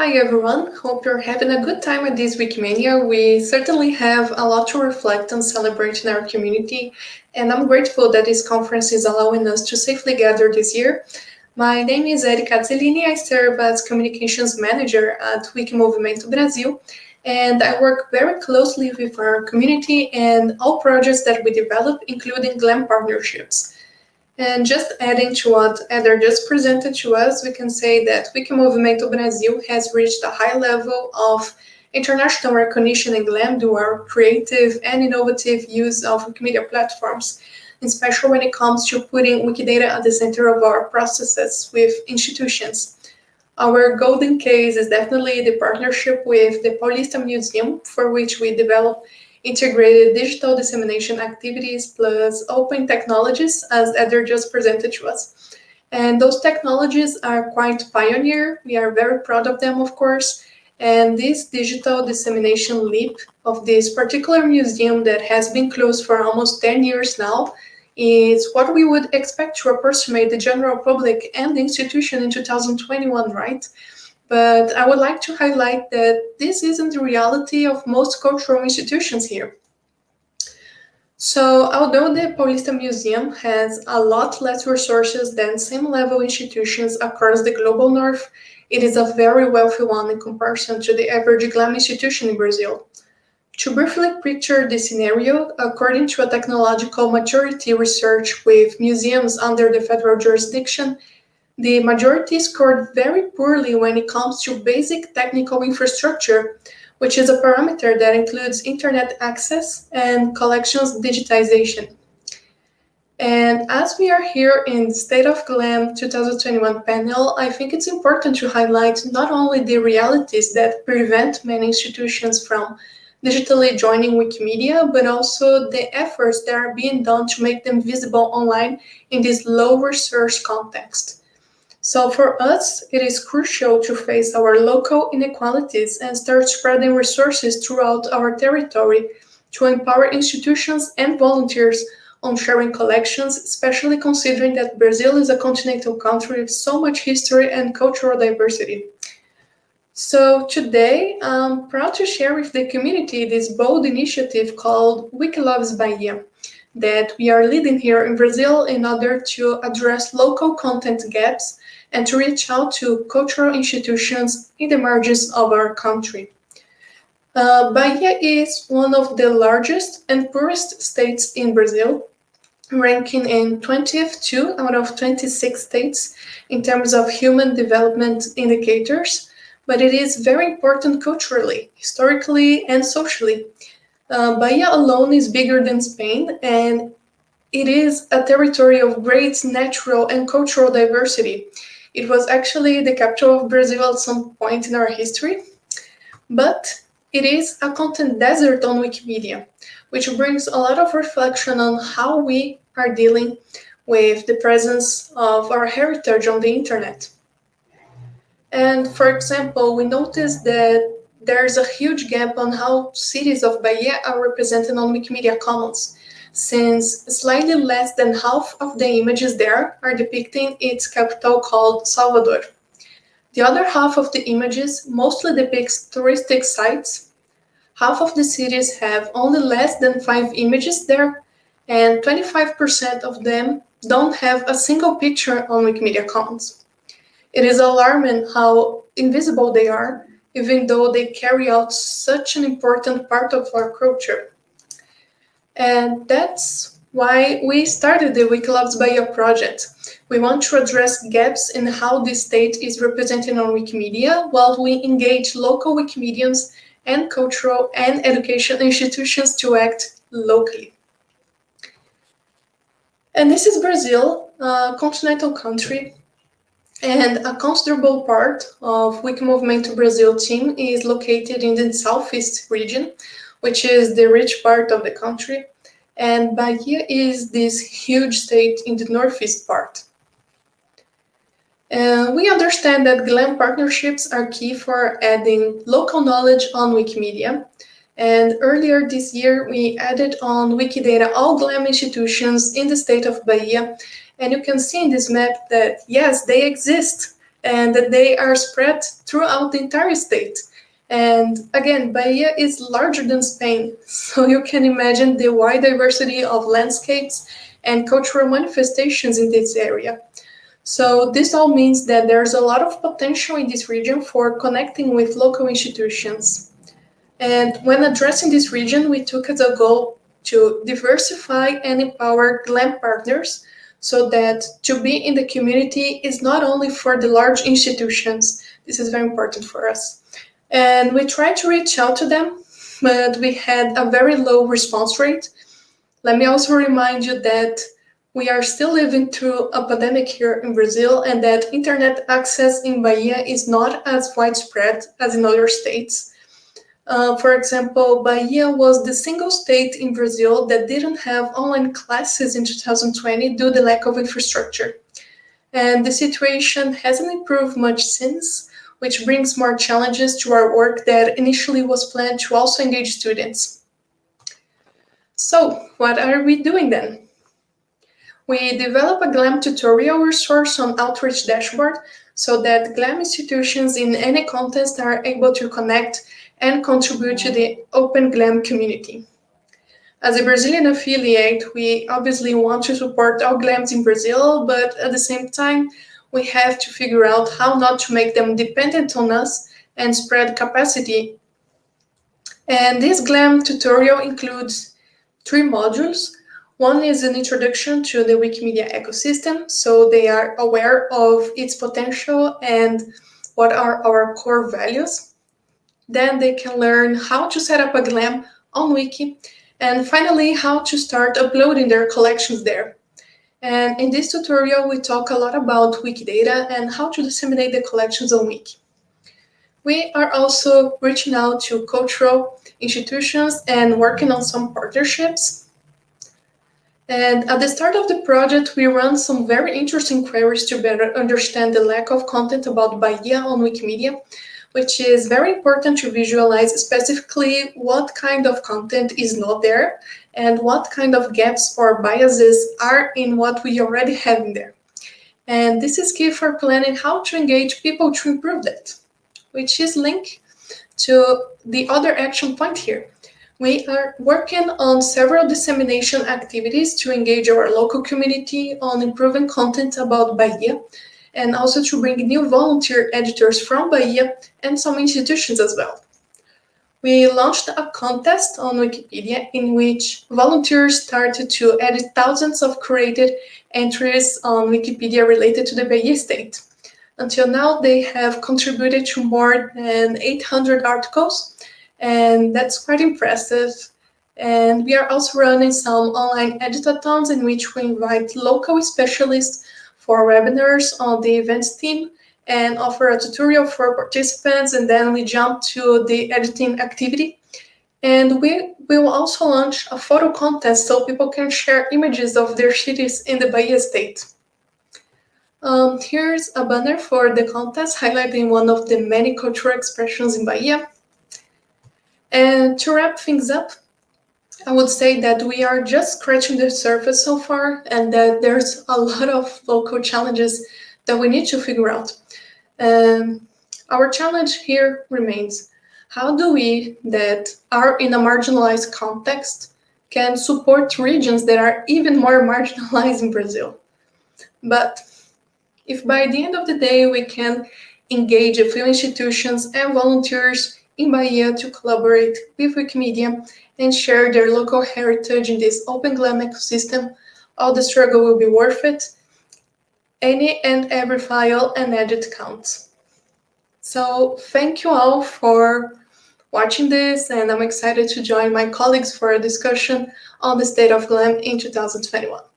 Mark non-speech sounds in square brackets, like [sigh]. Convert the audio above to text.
Hi everyone, hope you're having a good time at this Wikimania. We certainly have a lot to reflect and celebrate in our community, and I'm grateful that this conference is allowing us to safely gather this year. My name is Érica Azzellini, I serve as Communications Manager at Wikimovimento Brasil, and I work very closely with our community and all projects that we develop, including GLAM partnerships. And just adding to what Eder just presented to us, we can say that Wikimovimento Brasil has reached a high level of international recognition in GLAM due our creative and innovative use of Wikimedia platforms, especially when it comes to putting Wikidata at the center of our processes with institutions. Our golden case is definitely the partnership with the Paulista Museum, for which we develop integrated digital dissemination activities plus open technologies, as Eder just presented to us. And those technologies are quite pioneer. We are very proud of them, of course. And this digital dissemination leap of this particular museum that has been closed for almost 10 years now is what we would expect to approximate the general public and the institution in 2021, right? But I would like to highlight that this isn't the reality of most cultural institutions here. So although the Paulista Museum has a lot less resources than same-level institutions across the global north, it is a very wealthy one in comparison to the average GLAM institution in Brazil. To briefly picture the scenario, according to a technological maturity research with museums under the federal jurisdiction, the majority scored very poorly when it comes to basic technical infrastructure, which is a parameter that includes internet access and collections digitization. And as we are here in the State of GLAM 2021 panel, I think it's important to highlight not only the realities that prevent many institutions from digitally joining Wikimedia, but also the efforts that are being done to make them visible online in this low resource context. So for us, it is crucial to face our local inequalities and start spreading resources throughout our territory to empower institutions and volunteers on sharing collections, especially considering that Brazil is a continental country with so much history and cultural diversity. So today, I'm proud to share with the community this bold initiative called Wikiloves Bahia that we are leading here in Brazil in order to address local content gaps and to reach out to cultural institutions in the margins of our country. Uh, Bahia is one of the largest and poorest states in Brazil, ranking in 20th two out of 26 states in terms of human development indicators, but it is very important culturally, historically, and socially. Uh, Bahia alone is bigger than Spain, and it is a territory of great natural and cultural diversity. It was actually the capital of Brazil at some point in our history, but it is a content desert on Wikimedia, which brings a lot of reflection on how we are dealing with the presence of our heritage on the internet. And for example, we noticed that there's a huge gap on how cities of Bahia are represented on Wikimedia Commons since slightly less than half of the images there are depicting its capital called Salvador. The other half of the images mostly depicts touristic sites. Half of the cities have only less than five images there, and 25% of them don't have a single picture on Wikimedia Commons. It is alarming how invisible they are, even though they carry out such an important part of our culture. And that's why we started the Wikiloves Bahia project. We want to address gaps in how the state is represented on Wikimedia while we engage local Wikimedians and cultural and education institutions to act locally. And this is Brazil, a continental country, and a considerable part of Wikimovimento Brazil team is located in the southeast region, which is the rich part of the country, and Bahia is this huge state in the northeast part. Uh, we understand that GLAM partnerships are key for adding local knowledge on Wikimedia. And earlier this year, we added on Wikidata all GLAM institutions in the state of Bahia. And you can see in this map that, yes, they exist. and that they are spread throughout the entire state. And again, Bahia is larger than Spain, [laughs] so you can imagine the wide diversity of landscapes and cultural manifestations in this area. So this all means that there's a lot of potential in this region for connecting with local institutions. And when addressing this region, we took as a goal to diversify and empower GLAM partners so that to be in the community is not only for the large institutions. This is very important for us. And we tried to reach out to them, but we had a very low response rate. Let me also remind you that we are still living through a pandemic here in Brazil and that internet access in Bahia is not as widespread as in other states. Uh, for example, Bahia was the single state in Brazil that didn't have online classes in 2020 due to the lack of infrastructure. And the situation hasn't improved much since, which brings more challenges to our work that initially was planned to also engage students. So what are we doing then? We develop a GLAM tutorial resource on Outreach Dashboard so that GLAM institutions in any context are able to connect and contribute to the Open GLAM community. As a Brazilian affiliate, we obviously want to support all GLAMs in Brazil, but at the same time, we have to figure out how not to make them dependent on us and spread capacity. And this GLAM tutorial includes three modules. One is an introduction to the Wikimedia ecosystem, so they are aware of its potential and what are our core values. Then they can learn how to set up a GLAM on Wiki, and finally, how to start uploading their collections there. And in this tutorial, we talk a lot about Wikidata and how to disseminate the collections on Wiki. We are also reaching out to cultural institutions and working on some partnerships. And at the start of the project, we run some very interesting queries to better understand the lack of content about Bahia on Wikimedia which is very important to visualize specifically what kind of content is not there and what kind of gaps or biases are in what we already have in there. And this is key for planning how to engage people to improve that, which is linked to the other action point here. We are working on several dissemination activities to engage our local community on improving content about Bahia and also to bring new volunteer editors from Bahia and some institutions as well. We launched a contest on Wikipedia in which volunteers started to edit thousands of created entries on Wikipedia related to the Bahia state. Until now, they have contributed to more than 800 articles, and that's quite impressive. And we are also running some online editathons in which we invite local specialists for webinars on the events team and offer a tutorial for participants and then we jump to the editing activity. And we will also launch a photo contest so people can share images of their cities in the Bahia state. Um, here's a banner for the contest highlighting one of the many cultural expressions in Bahia. And to wrap things up, I would say that we are just scratching the surface so far and that there's a lot of local challenges that we need to figure out. Um, our challenge here remains, how do we that are in a marginalized context can support regions that are even more [laughs] marginalized in Brazil? But if by the end of the day we can engage a few institutions and volunteers in Bahia to collaborate with Wikimedia and share their local heritage in this open GLAM ecosystem, all the struggle will be worth it. Any and every file and edit counts. So thank you all for watching this, and I'm excited to join my colleagues for a discussion on the state of GLAM in 2021.